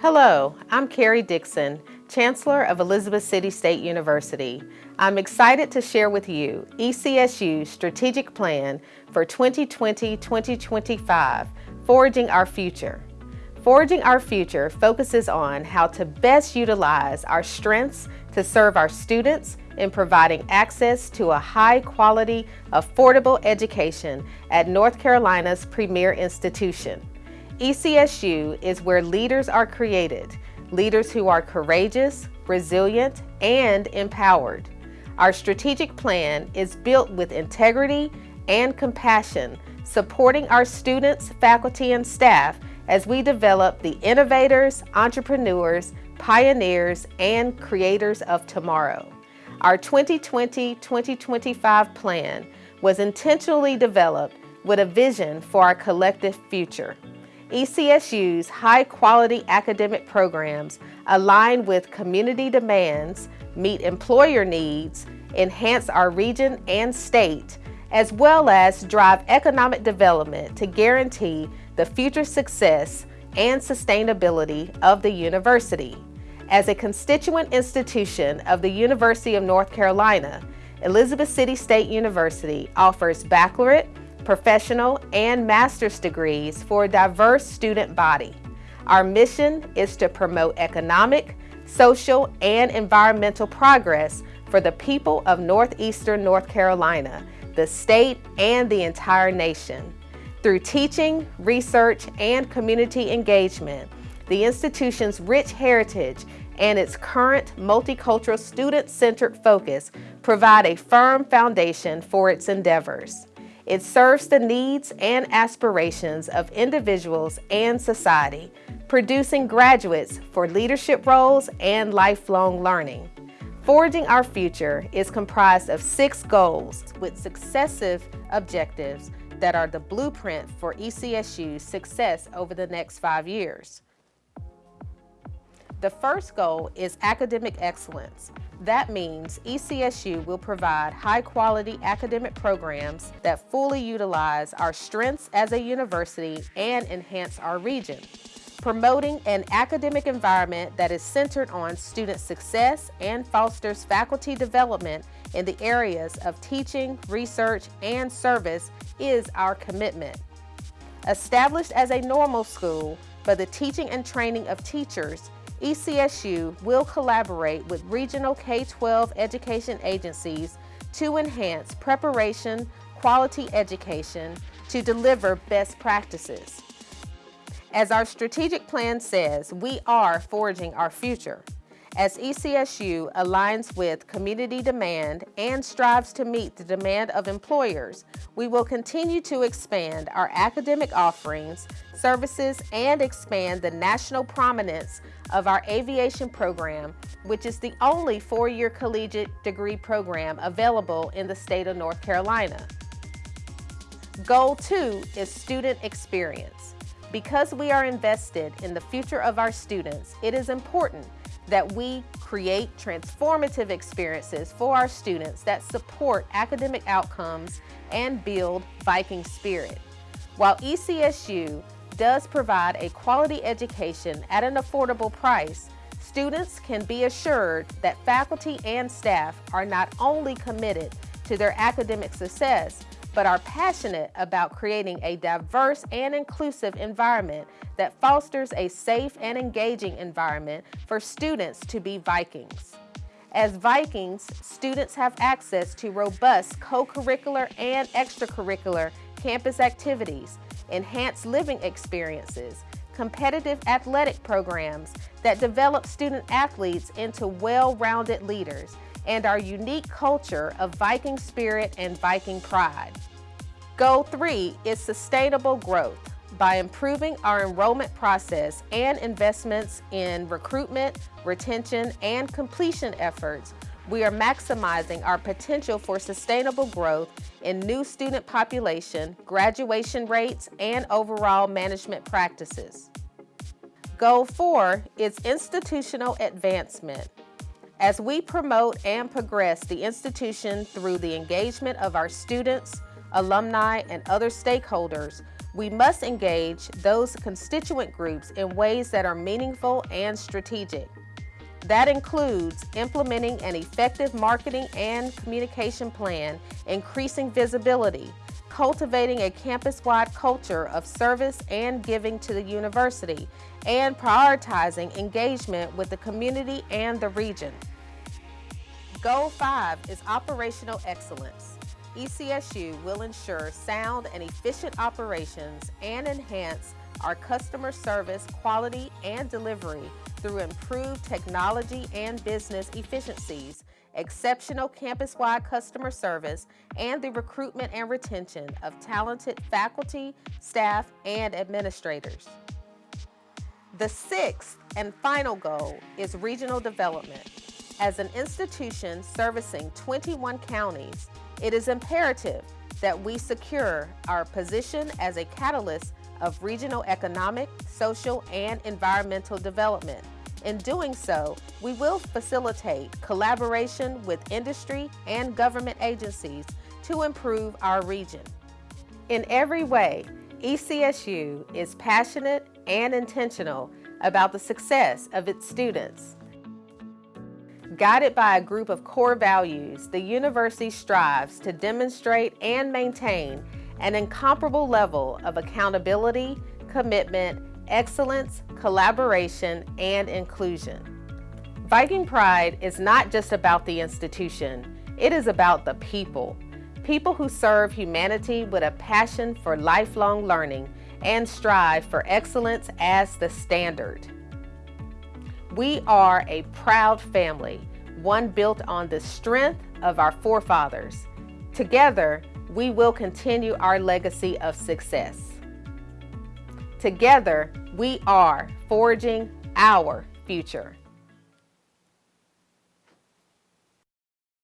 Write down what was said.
Hello, I'm Karrie Dixon, Chancellor of Elizabeth City State University. I'm excited to share with you ECSU's strategic plan for 2020-2025, Forging Our Future. Forging Our Future focuses on how to best utilize our strengths to serve our students in providing access to a high-quality, affordable education at North Carolina's premier institution. ECSU is where leaders are created, leaders who are courageous, resilient, and empowered. Our strategic plan is built with integrity and compassion, supporting our students, faculty, and staff as we develop the innovators, entrepreneurs, pioneers, and creators of tomorrow. Our 2020-2025 plan was intentionally developed with a vision for our collective future. ECSU's high-quality academic programs align with community demands, meet employer needs, enhance our region and state, as well as drive economic development to guarantee the future success and sustainability of the university. As a constituent institution of the University of North Carolina, Elizabeth City State University offers baccalaureate, professional, and master's degrees for a diverse student body. Our mission is to promote economic, social, and environmental progress for the people of Northeastern North Carolina, the state, and the entire nation. Through teaching, research, and community engagement, the institution's rich heritage and its current multicultural student-centered focus provide a firm foundation for its endeavors. It serves the needs and aspirations of individuals and society, producing graduates for leadership roles and lifelong learning. Forging Our Future is comprised of six goals with successive objectives that are the blueprint for ECSU's success over the next five years. The first goal is academic excellence. That means ECSU will provide high-quality academic programs that fully utilize our strengths as a university and enhance our region. Promoting an academic environment that is centered on student success and fosters faculty development in the areas of teaching, research, and service is our commitment. Established as a normal school for the teaching and training of teachers, ECSU will collaborate with regional K-12 education agencies to enhance preparation, quality education, to deliver best practices. As our strategic plan says, we are forging our future. As ECSU aligns with community demand and strives to meet the demand of employers, we will continue to expand our academic offerings, services, and expand the national prominence of our aviation program, which is the only four-year collegiate degree program available in the state of North Carolina. Goal two is student experience. Because we are invested in the future of our students, it is important that we create transformative experiences for our students that support academic outcomes and build Viking spirit. While ECSU does provide a quality education at an affordable price, students can be assured that faculty and staff are not only committed to their academic success, but are passionate about creating a diverse and inclusive environment that fosters a safe and engaging environment for students to be Vikings. As Vikings, students have access to robust co-curricular and extracurricular campus activities, enhanced living experiences, competitive athletic programs that develop student athletes into well-rounded leaders, and our unique culture of Viking spirit and Viking pride. Goal three is sustainable growth by improving our enrollment process and investments in recruitment, retention, and completion efforts, we are maximizing our potential for sustainable growth in new student population, graduation rates, and overall management practices. Goal four is institutional advancement. As we promote and progress the institution through the engagement of our students, alumni, and other stakeholders, we must engage those constituent groups in ways that are meaningful and strategic. That includes implementing an effective marketing and communication plan, increasing visibility, cultivating a campus-wide culture of service and giving to the university, and prioritizing engagement with the community and the region. Goal 5 is operational excellence. ECSU will ensure sound and efficient operations and enhance our customer service quality and delivery through improved technology and business efficiencies, exceptional campus-wide customer service, and the recruitment and retention of talented faculty, staff, and administrators. The sixth and final goal is regional development. As an institution servicing 21 counties, it is imperative that we secure our position as a catalyst of regional economic, social, and environmental development. In doing so, we will facilitate collaboration with industry and government agencies to improve our region. In every way, ECSU is passionate and intentional about the success of its students. Guided by a group of core values, the university strives to demonstrate and maintain an incomparable level of accountability, commitment, excellence, collaboration, and inclusion. Viking Pride is not just about the institution, it is about the people. People who serve humanity with a passion for lifelong learning and strive for excellence as the standard. We are a proud family, one built on the strength of our forefathers. Together, we will continue our legacy of success. Together, we are forging our future.